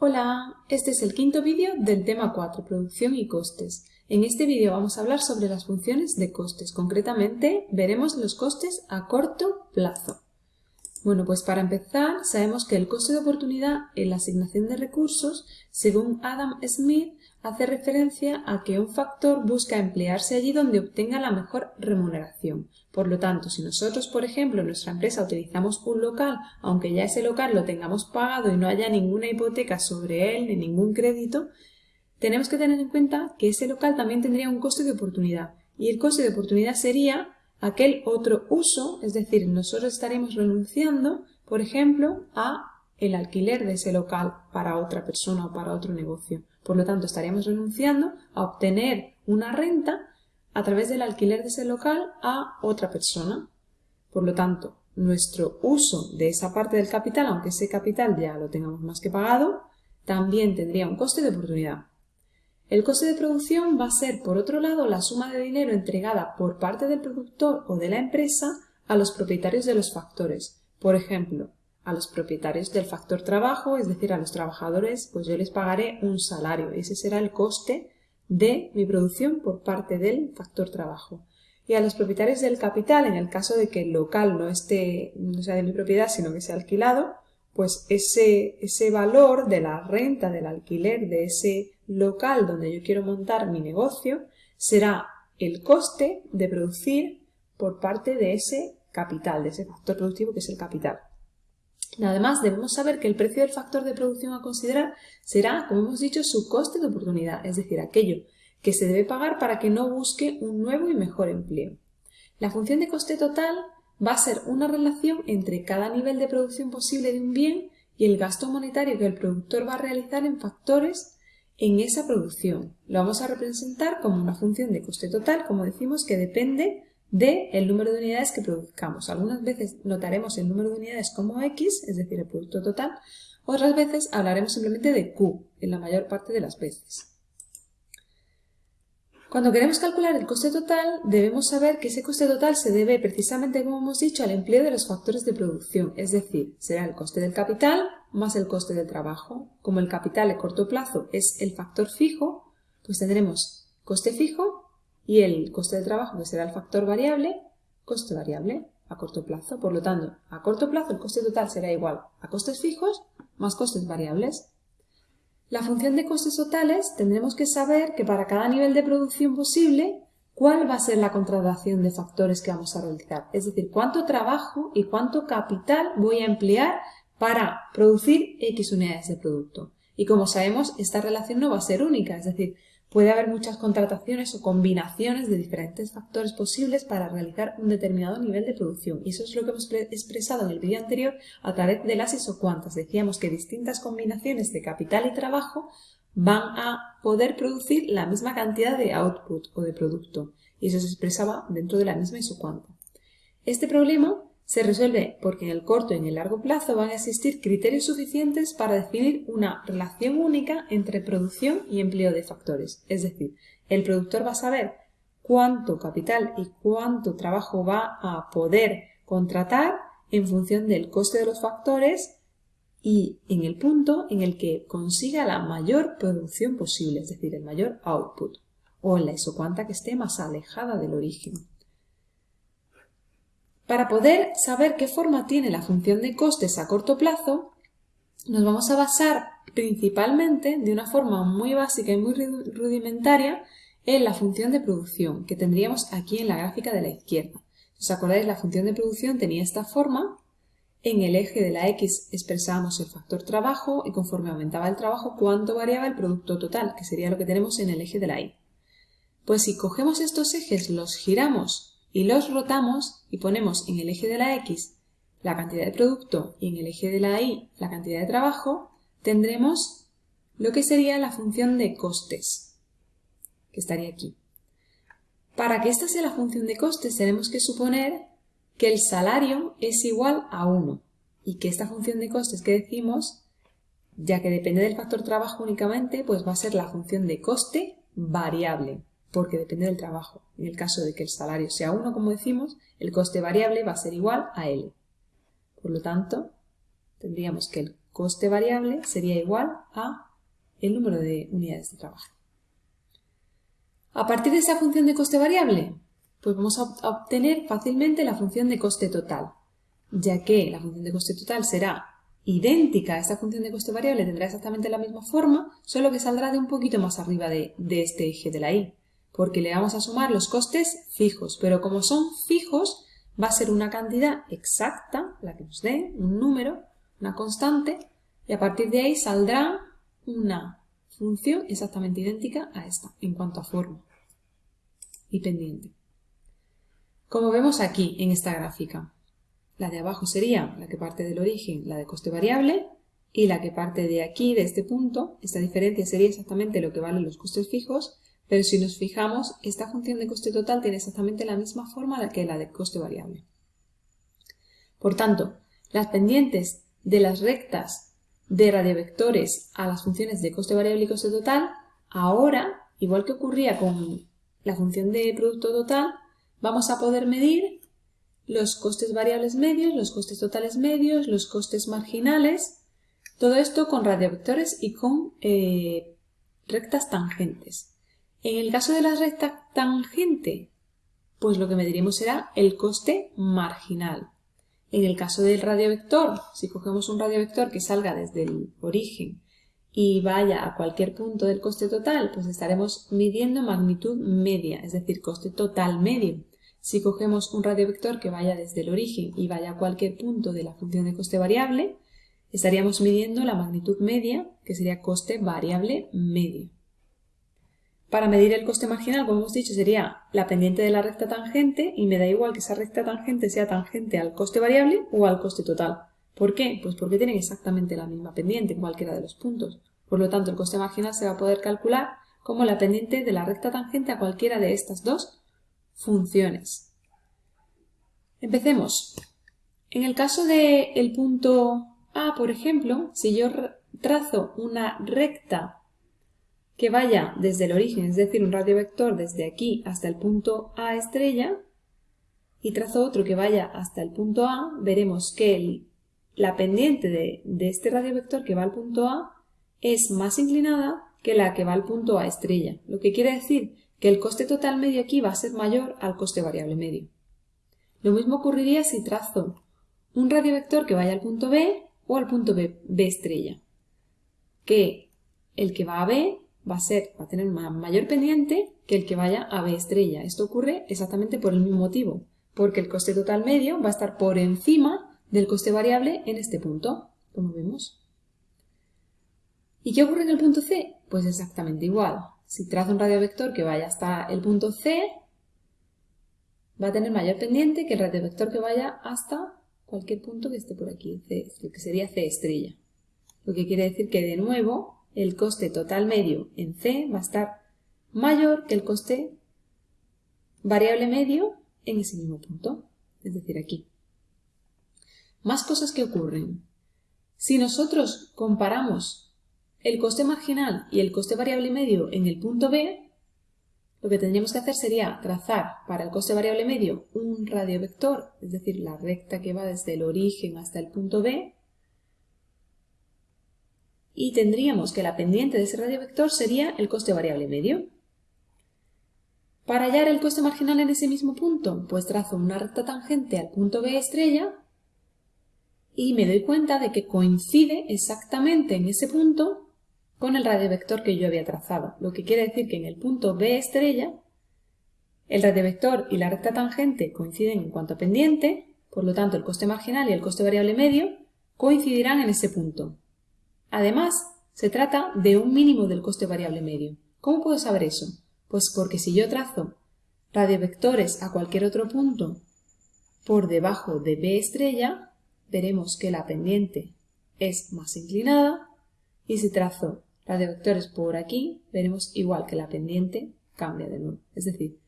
Hola, este es el quinto vídeo del tema 4, producción y costes. En este vídeo vamos a hablar sobre las funciones de costes, concretamente veremos los costes a corto plazo. Bueno, pues para empezar, sabemos que el coste de oportunidad en la asignación de recursos, según Adam Smith, hace referencia a que un factor busca emplearse allí donde obtenga la mejor remuneración. Por lo tanto, si nosotros, por ejemplo, en nuestra empresa utilizamos un local, aunque ya ese local lo tengamos pagado y no haya ninguna hipoteca sobre él ni ningún crédito, tenemos que tener en cuenta que ese local también tendría un coste de oportunidad. Y el coste de oportunidad sería aquel otro uso, es decir, nosotros estaremos renunciando, por ejemplo, a el alquiler de ese local para otra persona o para otro negocio. Por lo tanto, estaríamos renunciando a obtener una renta a través del alquiler de ese local a otra persona. Por lo tanto, nuestro uso de esa parte del capital, aunque ese capital ya lo tengamos más que pagado, también tendría un coste de oportunidad. El coste de producción va a ser, por otro lado, la suma de dinero entregada por parte del productor o de la empresa a los propietarios de los factores. Por ejemplo, a los propietarios del factor trabajo, es decir, a los trabajadores, pues yo les pagaré un salario. Ese será el coste de mi producción por parte del factor trabajo. Y a los propietarios del capital, en el caso de que el local no esté, no sea de mi propiedad, sino que sea alquilado, pues ese, ese valor de la renta del alquiler de ese local donde yo quiero montar mi negocio será el coste de producir por parte de ese capital, de ese factor productivo que es el capital. Además, debemos saber que el precio del factor de producción a considerar será, como hemos dicho, su coste de oportunidad, es decir, aquello que se debe pagar para que no busque un nuevo y mejor empleo. La función de coste total va a ser una relación entre cada nivel de producción posible de un bien y el gasto monetario que el productor va a realizar en factores en esa producción. Lo vamos a representar como una función de coste total, como decimos, que depende de el número de unidades que produzcamos. Algunas veces notaremos el número de unidades como X, es decir, el producto total, otras veces hablaremos simplemente de Q, en la mayor parte de las veces. Cuando queremos calcular el coste total, debemos saber que ese coste total se debe precisamente, como hemos dicho, al empleo de los factores de producción, es decir, será el coste del capital más el coste del trabajo. Como el capital a corto plazo es el factor fijo, pues tendremos coste fijo y el coste de trabajo, que será el factor variable, coste variable a corto plazo. Por lo tanto, a corto plazo el coste total será igual a costes fijos más costes variables. La función de costes totales tendremos que saber que para cada nivel de producción posible, cuál va a ser la contratación de factores que vamos a realizar. Es decir, cuánto trabajo y cuánto capital voy a emplear para producir X unidades de producto. Y como sabemos, esta relación no va a ser única, es decir, Puede haber muchas contrataciones o combinaciones de diferentes factores posibles para realizar un determinado nivel de producción. Y eso es lo que hemos expresado en el vídeo anterior a través de las isocuantas. Decíamos que distintas combinaciones de capital y trabajo van a poder producir la misma cantidad de output o de producto. Y eso se expresaba dentro de la misma isocuanta. Este problema se resuelve porque en el corto y en el largo plazo van a existir criterios suficientes para definir una relación única entre producción y empleo de factores. Es decir, el productor va a saber cuánto capital y cuánto trabajo va a poder contratar en función del coste de los factores y en el punto en el que consiga la mayor producción posible, es decir, el mayor output, o en la isocuanta que esté más alejada del origen. Para poder saber qué forma tiene la función de costes a corto plazo, nos vamos a basar principalmente, de una forma muy básica y muy rudimentaria, en la función de producción, que tendríamos aquí en la gráfica de la izquierda. Os acordáis, la función de producción tenía esta forma. En el eje de la X expresábamos el factor trabajo y conforme aumentaba el trabajo, cuánto variaba el producto total, que sería lo que tenemos en el eje de la Y. Pues si cogemos estos ejes, los giramos y los rotamos y ponemos en el eje de la X la cantidad de producto y en el eje de la Y la cantidad de trabajo, tendremos lo que sería la función de costes, que estaría aquí. Para que esta sea la función de costes tenemos que suponer que el salario es igual a 1 y que esta función de costes que decimos, ya que depende del factor trabajo únicamente, pues va a ser la función de coste variable porque depende del trabajo. En el caso de que el salario sea 1, como decimos, el coste variable va a ser igual a L. Por lo tanto, tendríamos que el coste variable sería igual a el número de unidades de trabajo. A partir de esa función de coste variable, pues vamos a obtener fácilmente la función de coste total, ya que la función de coste total será idéntica a esta función de coste variable, tendrá exactamente la misma forma, solo que saldrá de un poquito más arriba de, este eje de la y, porque le vamos a sumar los costes fijos, pero como son fijos, va a ser una cantidad exacta, la que nos dé, un número, una constante, y a partir de ahí saldrá una función exactamente idéntica a esta en cuanto a forma y pendiente. Como vemos aquí en esta gráfica, la de abajo sería la que parte del origen, la de coste variable, y la que parte de aquí, de este punto, esta diferencia sería exactamente lo que valen los costes fijos, pero si nos fijamos, esta función de coste total tiene exactamente la misma forma que la de coste variable. Por tanto, las pendientes de las rectas de radiovectores a las funciones de coste variable y coste total, ahora, igual que ocurría con la función de producto total, vamos a poder medir los costes variables medios, los costes totales medios, los costes marginales, todo esto con radiovectores y con eh, rectas tangentes. En el caso de la recta tangente, pues lo que mediremos será el coste marginal. En el caso del radiovector, si cogemos un radiovector que salga desde el origen y vaya a cualquier punto del coste total, pues estaremos midiendo magnitud media, es decir, coste total medio. Si cogemos un radiovector que vaya desde el origen y vaya a cualquier punto de la función de coste variable, estaríamos midiendo la magnitud media, que sería coste variable medio. Para medir el coste marginal, como hemos dicho, sería la pendiente de la recta tangente y me da igual que esa recta tangente sea tangente al coste variable o al coste total. ¿Por qué? Pues porque tienen exactamente la misma pendiente en cualquiera de los puntos. Por lo tanto, el coste marginal se va a poder calcular como la pendiente de la recta tangente a cualquiera de estas dos funciones. Empecemos. En el caso del punto A, por ejemplo, si yo trazo una recta que vaya desde el origen, es decir, un radiovector desde aquí hasta el punto A estrella, y trazo otro que vaya hasta el punto A, veremos que la pendiente de, de este radiovector que va al punto A es más inclinada que la que va al punto A estrella, lo que quiere decir que el coste total medio aquí va a ser mayor al coste variable medio. Lo mismo ocurriría si trazo un radiovector que vaya al punto B o al punto B, B estrella, que el que va a B va a, tener mayor pendiente que el que vaya a B estrella. Esto ocurre exactamente por el mismo motivo, porque el coste total medio va a estar por encima del coste variable en este punto, como vemos. ¿Y qué ocurre en el punto C? Pues exactamente igual. Si trazo un radiovector que vaya hasta el punto C, va a tener mayor pendiente que el radiovector que vaya hasta cualquier punto que esté por aquí, que sería C estrella. Lo que quiere decir que de nuevo el coste total medio en C va a estar mayor que el coste variable medio en ese mismo punto, es decir, aquí. Más cosas que ocurren. Si nosotros comparamos el coste marginal y el coste variable medio en el punto B, lo que tendríamos que hacer sería trazar para el coste variable medio un radiovector, es decir, la recta que va desde el origen hasta el punto B, y tendríamos que la pendiente de ese radiovector sería el coste variable medio. Para hallar el coste marginal en ese mismo punto, pues trazo una recta tangente al punto B estrella y me doy cuenta de que coincide exactamente en ese punto con el radiovector que yo había trazado, lo que quiere decir que en el punto B estrella el radiovector y la recta tangente coinciden en cuanto a pendiente, por lo tanto el coste marginal y el coste variable medio coincidirán en ese punto. Además, se trata de un mínimo del coste variable medio. ¿Cómo puedo saber eso? Pues porque si yo trazo radiovectores a cualquier otro punto por debajo de B estrella, veremos que la pendiente es más inclinada y si trazo radiovectores por aquí, veremos igual que la pendiente cambia de nuevo. Es decir,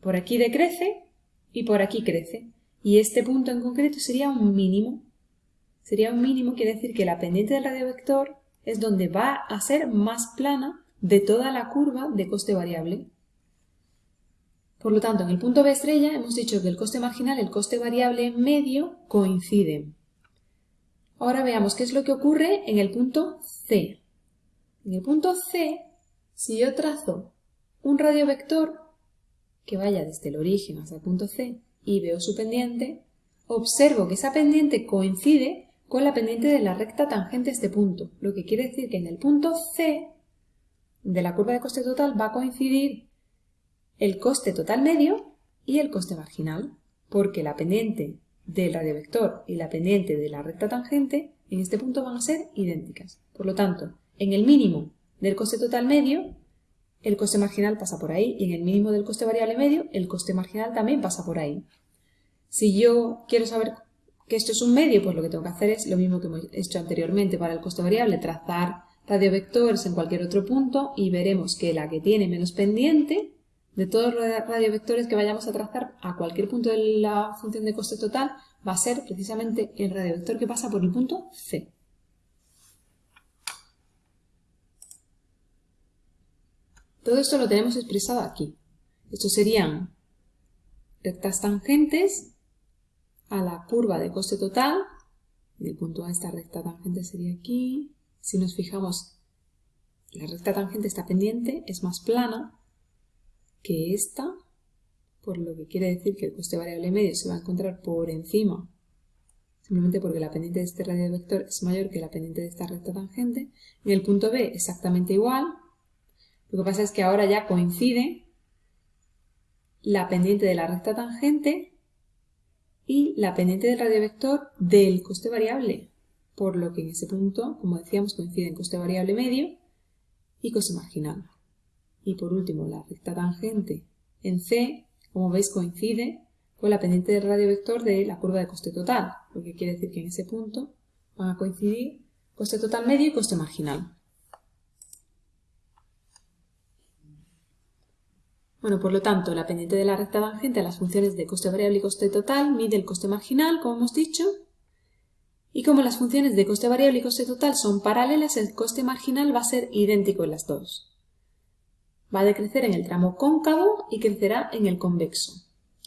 por aquí decrece y por aquí crece. Y este punto en concreto sería un mínimo sería un mínimo, quiere decir que la pendiente del radiovector es donde va a ser más plana de toda la curva de coste variable. Por lo tanto, en el punto B estrella hemos dicho que el coste marginal y el coste variable medio coinciden. Ahora veamos qué es lo que ocurre en el punto C. En el punto C, si yo trazo un radiovector que vaya desde el origen hasta el punto C y veo su pendiente, observo que esa pendiente coincide con la pendiente de la recta tangente a este punto, lo que quiere decir que en el punto C de la curva de coste total va a coincidir el coste total medio y el coste marginal, porque la pendiente del radiovector y la pendiente de la recta tangente en este punto van a ser idénticas. Por lo tanto, en el mínimo del coste total medio, el coste marginal pasa por ahí y en el mínimo del coste variable medio, el coste marginal también pasa por ahí. Si yo quiero saber que esto es un medio, pues lo que tengo que hacer es lo mismo que hemos hecho anteriormente para el coste variable, trazar radiovectores en cualquier otro punto y veremos que la que tiene menos pendiente de todos los radiovectores que vayamos a trazar a cualquier punto de la función de coste total va a ser precisamente el radiovector que pasa por el punto C. Todo esto lo tenemos expresado aquí. Estos serían rectas tangentes a la curva de coste total. Del punto A esta recta tangente sería aquí. Si nos fijamos, la recta tangente está pendiente, es más plana, que esta, por lo que quiere decir que el coste variable medio se va a encontrar por encima, simplemente porque la pendiente de este radio vector es mayor que la pendiente de esta recta tangente. En el punto B exactamente igual. Lo que pasa es que ahora ya coincide la pendiente de la recta tangente y la pendiente del radio vector del coste variable, por lo que en ese punto, como decíamos, coinciden coste variable medio y coste marginal. Y por último, la recta tangente en C, como veis, coincide con la pendiente del radio vector de la curva de coste total, lo que quiere decir que en ese punto van a coincidir coste total medio y coste marginal. Bueno, por lo tanto, la pendiente de la recta tangente a las funciones de coste variable y coste total mide el coste marginal, como hemos dicho, y como las funciones de coste variable y coste total son paralelas, el coste marginal va a ser idéntico en las dos. Va a decrecer en el tramo cóncavo y crecerá en el convexo.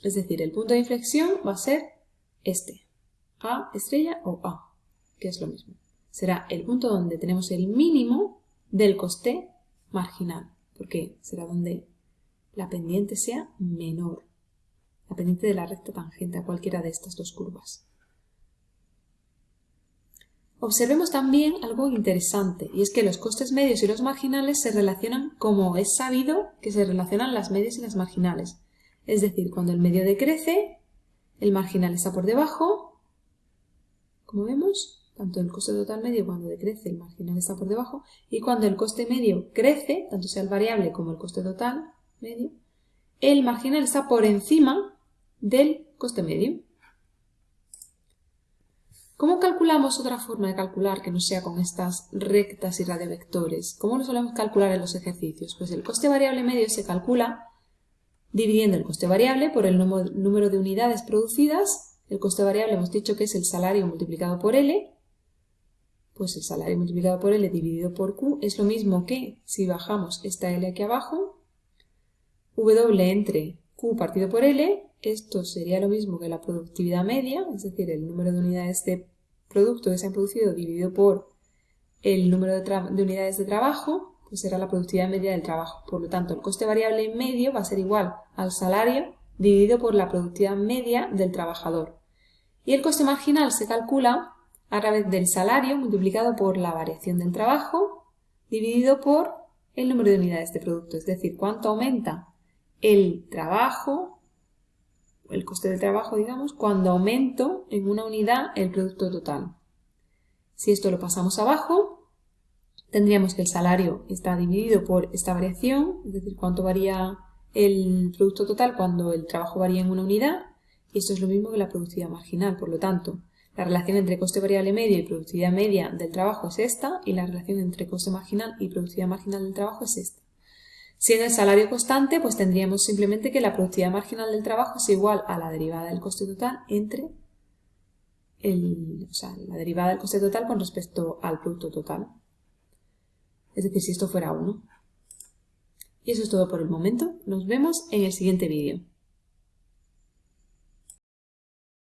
Es decir, el punto de inflexión va a ser este, A estrella o A, que es lo mismo. Será el punto donde tenemos el mínimo del coste marginal, porque será donde la pendiente sea menor, la pendiente de la recta tangente a cualquiera de estas dos curvas. Observemos también algo interesante, y es que los costes medios y los marginales se relacionan como es sabido que se relacionan las medias y las marginales. Es decir, cuando el medio decrece, el marginal está por debajo, como vemos, tanto el coste total medio cuando decrece, el marginal está por debajo, y cuando el coste medio crece, tanto sea el variable como el coste total medio, el marginal está por encima del coste medio. ¿Cómo calculamos otra forma de calcular que no sea con estas rectas y radiovectores? ¿Cómo lo solemos calcular en los ejercicios? Pues el coste variable medio se calcula dividiendo el coste variable por el número de unidades producidas. El coste variable hemos dicho que es el salario multiplicado por L. Pues el salario multiplicado por L dividido por Q es lo mismo que si bajamos esta L aquí abajo, W entre Q partido por L, esto sería lo mismo que la productividad media, es decir, el número de unidades de producto que se han producido dividido por el número de, unidades de trabajo, pues será la productividad media del trabajo. Por lo tanto, el coste variable medio va a ser igual al salario dividido por la productividad media del trabajador. Y el coste marginal se calcula a través del salario multiplicado por la variación del trabajo dividido por el número de unidades de producto, es decir, cuánto aumenta el trabajo el coste del trabajo, digamos, cuando aumento en una unidad el producto total. Si esto lo pasamos abajo, tendríamos que el salario está dividido por esta variación, es decir, cuánto varía el producto total cuando el trabajo varía en una unidad, y esto es lo mismo que la productividad marginal, por lo tanto, la relación entre coste variable medio y productividad media del trabajo es esta, y la relación entre coste marginal y productividad marginal del trabajo es esta. Siendo el salario constante, pues tendríamos simplemente que la productividad marginal del trabajo es igual a la derivada del coste total entre el, o sea, la derivada del coste total con respecto al producto total. Es decir, si esto fuera 1. Y eso es todo por el momento. Nos vemos en el siguiente vídeo.